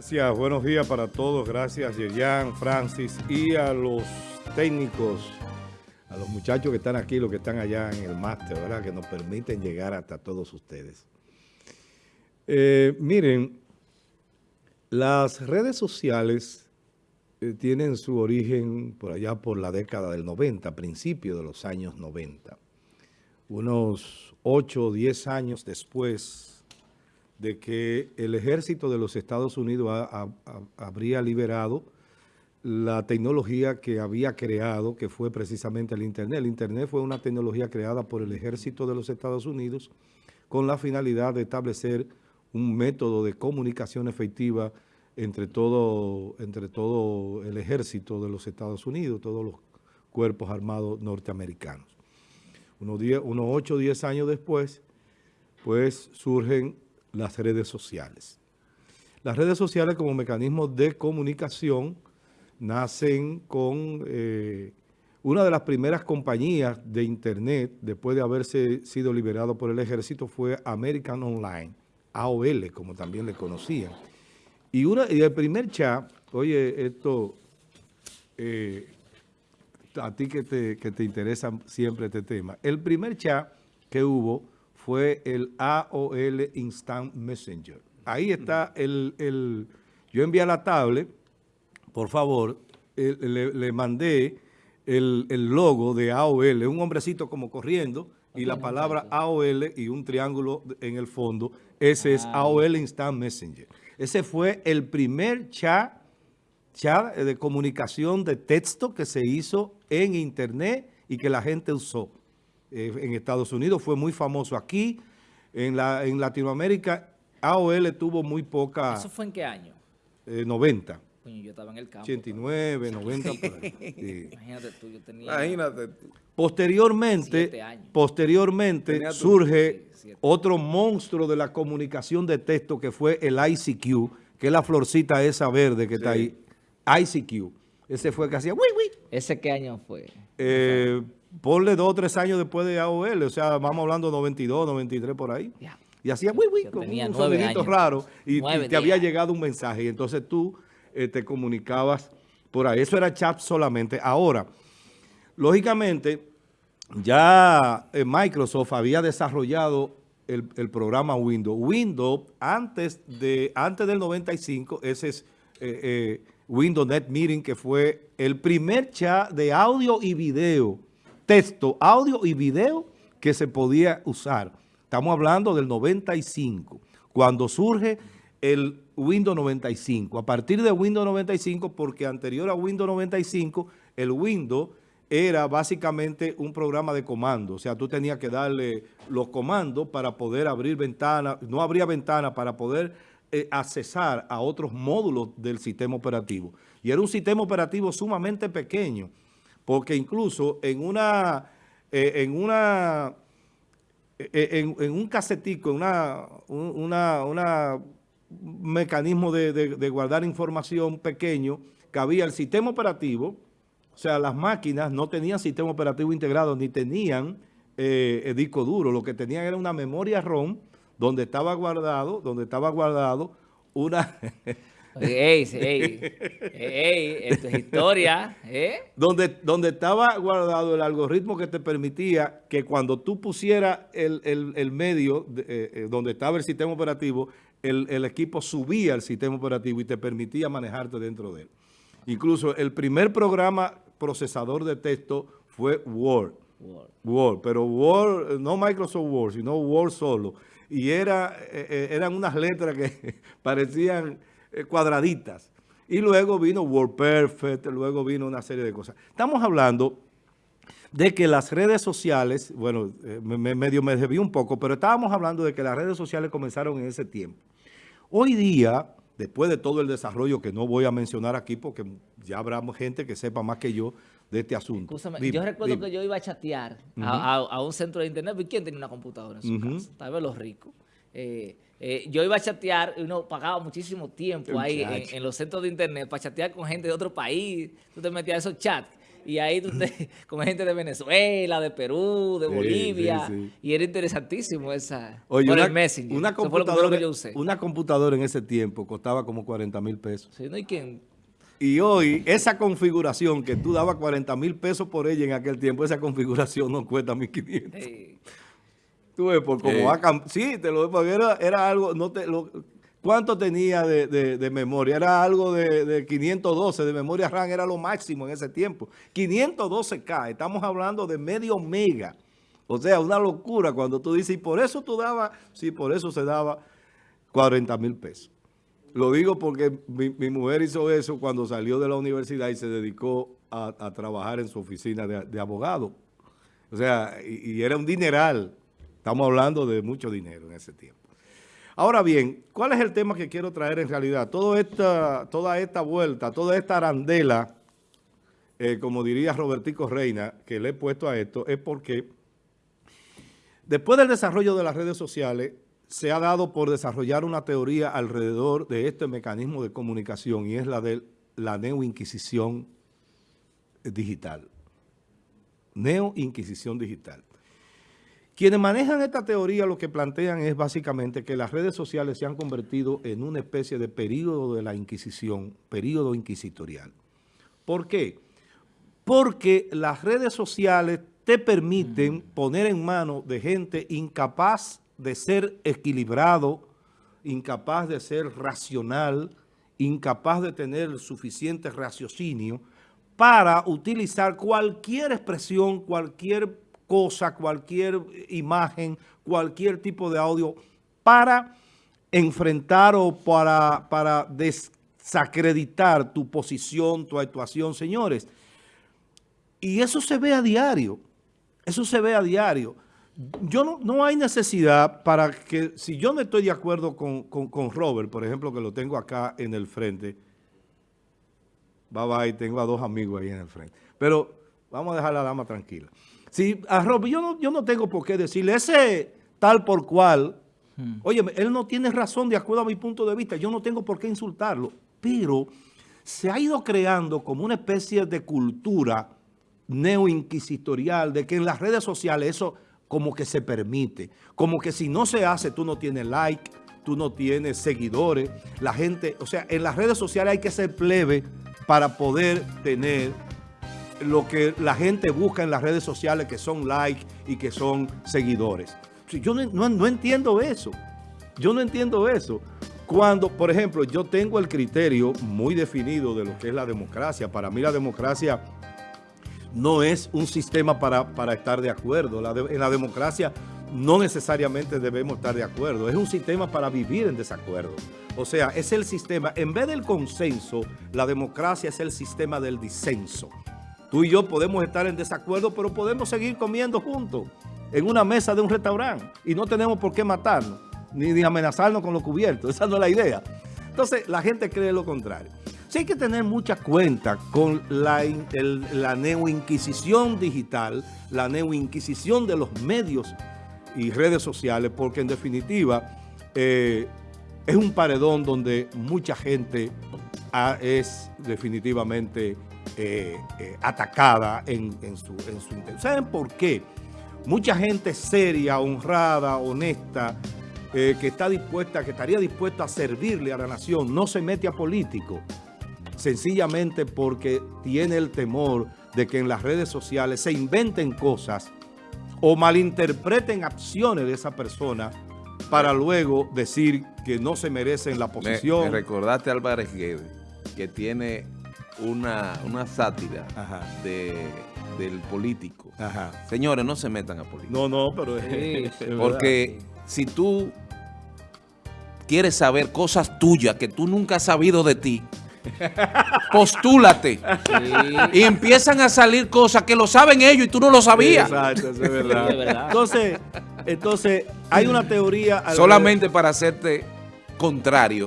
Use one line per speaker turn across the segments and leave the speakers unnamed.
Gracias, buenos días para todos. Gracias, Yerian, Francis y a los técnicos, a los muchachos que están aquí, los que están allá en el máster, ¿verdad? Que nos permiten llegar hasta todos ustedes. Eh, miren, las redes sociales eh, tienen su origen por allá por la década del 90, principio de los años 90. Unos 8 o 10 años después de que el ejército de los Estados Unidos habría liberado la tecnología que había creado, que fue precisamente el Internet. El Internet fue una tecnología creada por el ejército de los Estados Unidos con la finalidad de establecer un método de comunicación efectiva entre todo, entre todo el ejército de los Estados Unidos, todos los cuerpos armados norteamericanos. Unos, unos 8 o 10 años después, pues surgen las redes sociales. Las redes sociales como mecanismo de comunicación nacen con eh, una de las primeras compañías de Internet, después de haberse sido liberado por el ejército, fue American Online, AOL, como también le conocían. Y, una, y el primer chat, oye, esto, eh, a ti que te, que te interesa siempre este tema, el primer chat que hubo fue el AOL Instant Messenger. Ahí está el, yo envié a la tablet, por favor, le, mandé el, logo de AOL, un hombrecito como corriendo, y la palabra AOL y un triángulo en el fondo, ese es ah. AOL Instant Messenger. Ese fue el primer chat, chat de comunicación de texto que se hizo en Internet y que la gente usó. Eh, en Estados Unidos, fue muy famoso aquí. En, la, en Latinoamérica, AOL tuvo muy poca...
¿Eso fue en qué año?
90.
Eh, yo estaba en el campo.
89, 90, Imagínate
tú, yo tenía... Imagínate
Posteriormente, posteriormente surge otro monstruo de la comunicación de texto que fue el ICQ, que es la florcita esa verde que está ahí. ICQ. Ese fue que hacía... Wii, wii.
¿Ese qué año fue?
Eh, ponle dos o tres años después de AOL, o sea, vamos hablando de 92, 93 por ahí. Y hacía uy, uy, con un sonidito raro y, te había llegado un mensaje y entonces tú eh, te comunicabas por ahí. Eso era chat solamente. Ahora, lógicamente, ya eh, Microsoft había desarrollado el, programa Windows. Windows, antes, de, antes del 95, ese es eh, Windows Net Meeting, que fue el primer chat de audio y video texto, audio y video que se podía usar. Estamos hablando del 95, cuando surge el Windows 95. A partir de Windows 95, porque anterior a Windows 95, el Windows era básicamente un programa de comando. O sea, tú tenías que darle los comandos para poder abrir ventanas. No habría ventanas para poder eh, accesar a otros módulos del sistema operativo. Y era un sistema operativo sumamente pequeño porque incluso en una, eh, en una, eh, en, un casetico, una, una, una mecanismo de, guardar información pequeño, que había el sistema operativo, o sea, las máquinas no tenían sistema operativo integrado, ni tenían eh, disco duro, lo que tenían era una memoria ROM, donde estaba guardado, donde estaba guardado una...
Ey, ey, ey, esto es historia, ¿eh?
Donde, donde estaba guardado el algoritmo que te permitía que cuando tú pusieras el, medio eh, eh, donde estaba el sistema operativo, el, equipo subía el sistema operativo y te permitía manejarte dentro de él. Incluso el primer programa procesador de texto fue Word. Word. Word, pero Word, no Microsoft Word, sino Word solo. Y era, eran unas letras que parecían eh, cuadraditas. Y luego vino WordPerfect, luego vino una serie de cosas. Estamos hablando de que las redes sociales, bueno, eh, me, medio me desvió un poco, pero estábamos hablando de que las redes sociales comenzaron en ese tiempo. Hoy día, después de todo el desarrollo que no voy a mencionar aquí porque ya habrá gente que sepa más que yo de este asunto.
yo recuerdo que yo iba a chatear a, un centro de internet. ¿Quién tenía una computadora en su casa? Tal vez los ricos. Eh, eh, yo iba a chatear, uno pagaba muchísimo tiempo ahí en, los centros de internet para chatear con gente de otro país. Tú te metías a esos chats. y ahí tú te, con gente de Venezuela, de Perú, de Bolivia, y era interesantísimo esa,
Oye, por una, el Messenger. Una computadora, que yo usé. una computadora en ese tiempo costaba como 40 mil pesos.
Sí, no hay quien...
Y hoy, esa configuración que tú dabas 40 mil pesos por ella en aquel tiempo, esa configuración no cuesta 1.500. Sí. Tú ves, por va a Sí, te lo porque era, era algo, no te lo, ¿Cuánto tenía de, memoria? Era algo de, 512, de memoria RAM era lo máximo en ese tiempo. 512K, estamos hablando de medio mega. O sea, una locura cuando tú dices, y por eso tú dabas, sí, por eso se daba 40 mil pesos. Lo digo porque mi, mujer hizo eso cuando salió de la universidad y se dedicó a, trabajar en su oficina de, abogado. O sea, y, y era un dineral. Estamos hablando de mucho dinero en ese tiempo. Ahora bien, ¿cuál es el tema que quiero traer en realidad? Toda esta, toda esta vuelta, toda esta arandela, eh, como diría Robertico Reina, que le he puesto a esto, es porque después del desarrollo de las redes sociales, se ha dado por desarrollar una teoría alrededor de este mecanismo de comunicación y es la de la neoinquisición digital. Neoinquisición digital. Quienes manejan esta teoría lo que plantean es básicamente que las redes sociales se han convertido en una especie de periodo de la Inquisición, periodo inquisitorial. ¿Por qué? Porque las redes sociales te permiten poner en manos de gente incapaz de ser equilibrado, incapaz de ser racional, incapaz de tener suficiente raciocinio para utilizar cualquier expresión, cualquier cosa, cualquier imagen, cualquier tipo de audio para enfrentar o para, para desacreditar tu posición, tu actuación, señores. Y eso se ve a diario, eso se ve a diario. Yo no, no hay necesidad para que, si yo no estoy de acuerdo con, con, Robert, por ejemplo, que lo tengo acá en el frente, bye bye, tengo a dos amigos ahí en el frente, pero vamos a dejar a la dama tranquila. Si a Rob, yo no, yo no tengo por qué decirle, ese tal por cual, hmm. oye, él no tiene razón de acuerdo a mi punto de vista, yo no tengo por qué insultarlo, pero se ha ido creando como una especie de cultura neoinquisitorial de que en las redes sociales eso como que se permite, como que si no se hace tú no tienes like, tú no tienes seguidores, la gente, o sea, en las redes sociales hay que ser plebe para poder tener lo que la gente busca en las redes sociales, que son likes y que son seguidores. Yo no, entiendo eso. Yo no entiendo eso. Cuando, por ejemplo, yo tengo el criterio muy definido de lo que es la democracia. Para mí la democracia no es un sistema para, estar de acuerdo. en la democracia no necesariamente debemos estar de acuerdo. Es un sistema para vivir en desacuerdo. O sea, es el sistema, en vez del consenso, la democracia es el sistema del disenso. Tú y yo podemos estar en desacuerdo, pero podemos seguir comiendo juntos en una mesa de un restaurante y no tenemos por qué matarnos, ni, amenazarnos con los cubiertos. Esa no es la idea. Entonces, la gente cree lo contrario. Sí hay que tener mucha cuenta con la, la neoinquisición digital, la neoinquisición de los medios y redes sociales, porque en definitiva eh, es un paredón donde mucha gente es definitivamente eh, eh, atacada en, su, en su ¿Saben por qué? Mucha gente seria, honrada, honesta, eh, que está dispuesta, que estaría dispuesta a servirle a la nación, no se mete a político, sencillamente porque tiene el temor de que en las redes sociales se inventen cosas o malinterpreten acciones de esa persona para luego decir que no se merecen la posición.
Me, recordaste a Álvarez Guedes, que tiene una, una sátira de, del político. Señores, no se metan a política.
No, no, pero
es, Porque si tú quieres saber cosas tuyas que tú nunca has sabido de ti, postúlate. Y empiezan a salir cosas que lo saben ellos y tú no lo sabías. Exacto, es
verdad. Entonces, entonces, hay una teoría...
Solamente para hacerte contrario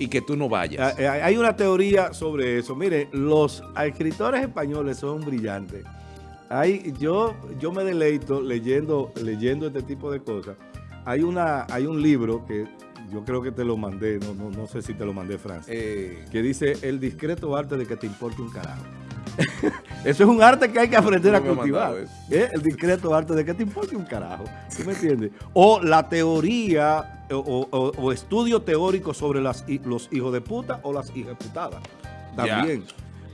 y que tú no vayas.
Ah, eh, hay una teoría sobre eso. Mire, los escritores españoles son brillantes. Hay, yo, yo me deleito leyendo, leyendo este tipo de cosas. Hay, una, hay un libro que yo creo que te lo mandé, no, no, no sé si te lo mandé, Francis, eh. que dice El discreto arte de que te importe un carajo. Eso es un arte que hay que aprender a cultivar. ¿Eh? El discreto arte de que te importe un carajo. ¿Tú me entiendes? O la teoría o, estudio teórico sobre las, los hijos de puta o las hijas putadas. También.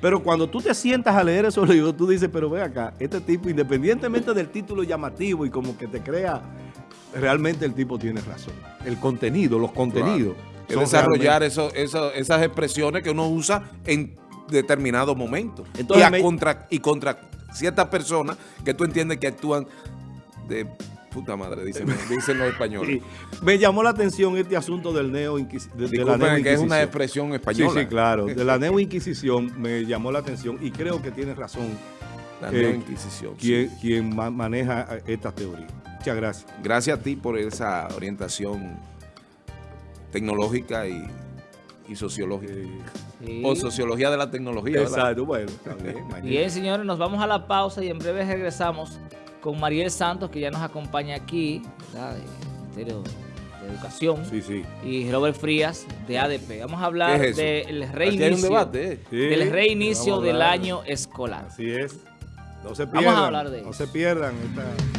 Pero cuando tú te sientas a leer eso, tú dices, pero ve acá, este tipo, independientemente del título llamativo y como que te crea, realmente el tipo tiene razón. El contenido, los contenidos.
desarrollar eso, esas expresiones que uno usa en determinado momento. y, contra, y contra ciertas personas que tú entiendes que actúan de puta madre, dicen, dicen los españoles.
Me llamó la atención este asunto del neo
de, que es una expresión española.
Sí, sí, claro. De la neo inquisición me llamó la atención y creo que tiene razón.
La neo inquisición.
Quien, maneja esta teoría. Muchas gracias.
Gracias a ti por esa orientación tecnológica y y sociología. O sociología de la tecnología.
Exacto, bueno,
Bien, señores, nos vamos a la pausa y en breve regresamos con Mariel Santos, que ya nos acompaña aquí, ¿verdad? Ministerio de Educación.
Sí, sí.
Y Robert Frías, de ADP. Vamos a hablar del reinicio, eh. del reinicio del año escolar.
Así es. No se pierdan.
Vamos a hablar de
No se pierdan. Esta...